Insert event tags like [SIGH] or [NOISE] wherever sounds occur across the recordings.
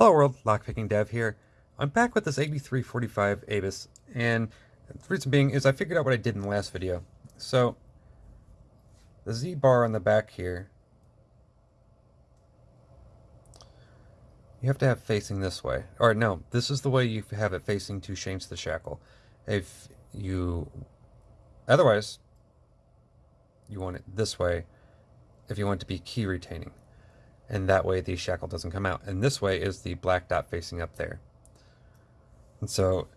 Hello world, Lockpicking Dev here. I'm back with this 8345 Abus, and the reason being is I figured out what I did in the last video. So, the Z bar on the back here, you have to have facing this way. Or no, this is the way you have it facing to change the shackle. If you, otherwise, you want it this way if you want it to be key retaining and that way the shackle doesn't come out. And this way is the black dot facing up there. And so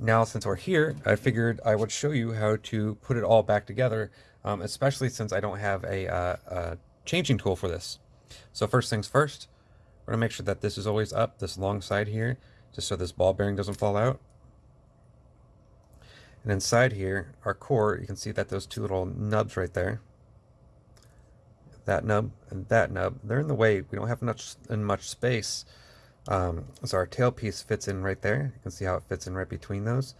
now since we're here, I figured I would show you how to put it all back together, um, especially since I don't have a, uh, a, changing tool for this. So first things first, we're gonna make sure that this is always up, this long side here, just so this ball bearing doesn't fall out. And inside here, our core, you can see that those two little nubs right there, that nub and that nub, they're in the way. We don't have much in much space. Um, so our tailpiece fits in right there. You can see how it fits in right between those.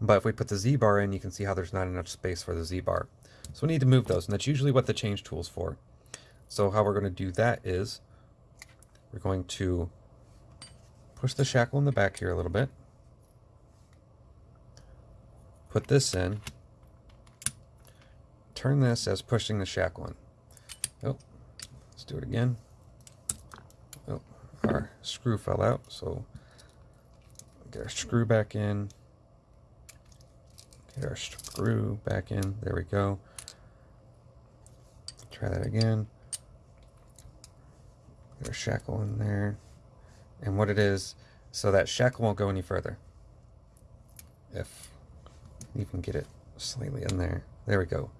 But if we put the Z-bar in, you can see how there's not enough space for the Z-bar. So we need to move those, and that's usually what the change tool is for. So how we're going to do that is we're going to push the shackle in the back here a little bit. Put this in. Turn this as pushing the shackle in. Oh, let's do it again. Oh, our screw fell out, so get our screw back in. Get our screw back in. There we go. Try that again. Get our shackle in there. And what it is, so that shackle won't go any further. If you can get it slightly in there. There we go.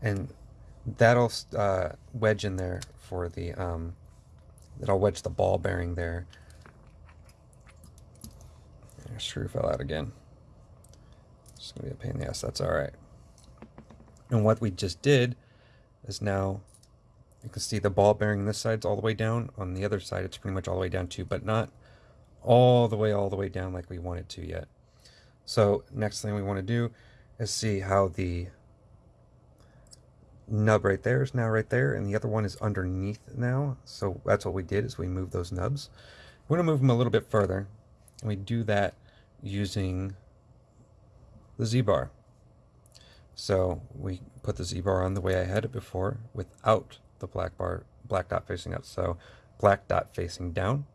And that'll uh, wedge in there for the um, that'll wedge the ball bearing there. Your screw fell out again. It's gonna be a pain in the ass. That's all right. And what we just did is now you can see the ball bearing this side's all the way down. On the other side, it's pretty much all the way down too, but not all the way, all the way down like we want it to yet. So next thing we want to do is see how the nub right there is now right there, and the other one is underneath now. So that's what we did, is we moved those nubs. We're going to move them a little bit further, and we do that using the Z-bar. So we put the Z-bar on the way I had it before without the black bar, black dot facing up. So black dot facing down.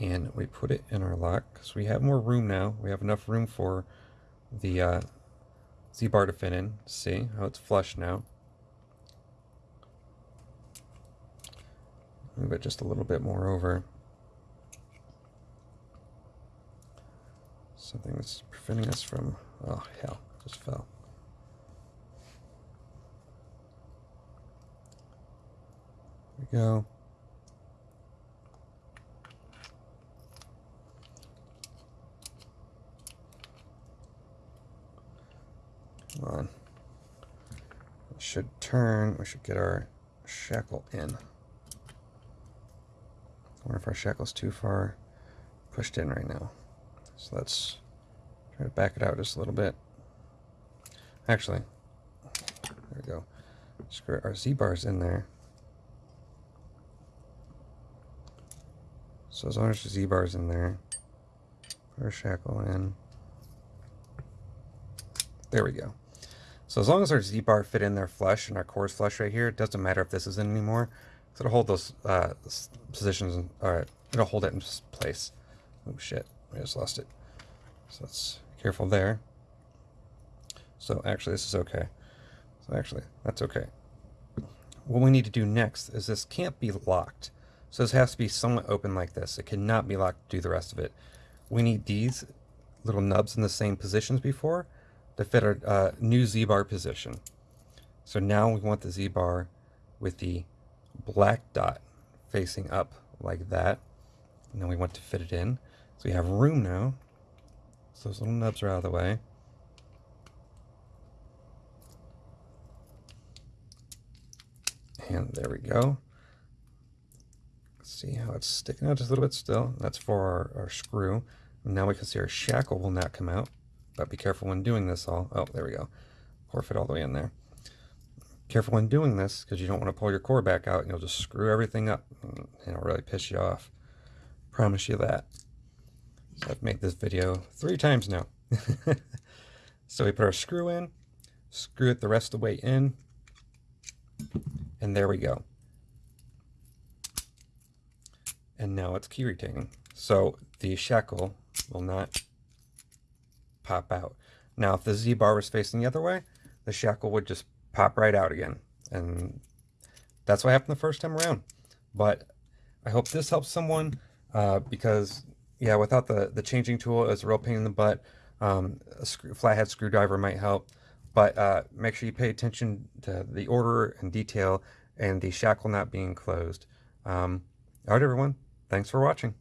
And we put it in our lock because we have more room now. We have enough room for the uh, Z-bar to fit in. See how it's flush now. Move it just a little bit more over. Something that's preventing us from, oh hell, just fell. There we go. On. We should turn, we should get our shackle in. I wonder if our shackle's too far pushed in right now. So let's try to back it out just a little bit. Actually, there we go. Screw our Z-bar's in there. So as long as the Z-bar's in there, put our shackle in. There we go. So as long as our Z-bar fit in there flush and our core's flush right here, it doesn't matter if this is in anymore. So it'll hold those uh, positions, or it'll hold it in place. Oh shit, I just lost it. So let's careful there. So actually this is okay. So actually, that's okay. What we need to do next is this can't be locked. So this has to be somewhat open like this. It cannot be locked to do the rest of it. We need these little nubs in the same positions before, to fit our uh, new Z-bar position. So now we want the Z-bar with the black dot facing up like that. And then we want to fit it in. So we have room now. So those little nubs are out of the way. And there we go. See how it's sticking out just a little bit still. That's for our, our screw. Now we can see our shackle will not come out. But be careful when doing this all. Oh, there we go. Core fit all the way in there. careful when doing this because you don't want to pull your core back out and you'll just screw everything up and it'll really piss you off. Promise you that. So I've made this video three times now. [LAUGHS] so we put our screw in, screw it the rest of the way in, and there we go. And now it's key retaining. So the shackle will not pop out. Now if the Z-bar was facing the other way, the shackle would just pop right out again. And that's what happened the first time around. But I hope this helps someone uh, because, yeah, without the, the changing tool, it's a real pain in the butt. Um, a screw, flathead screwdriver might help. But uh, make sure you pay attention to the order and detail and the shackle not being closed. Um, all right, everyone. Thanks for watching.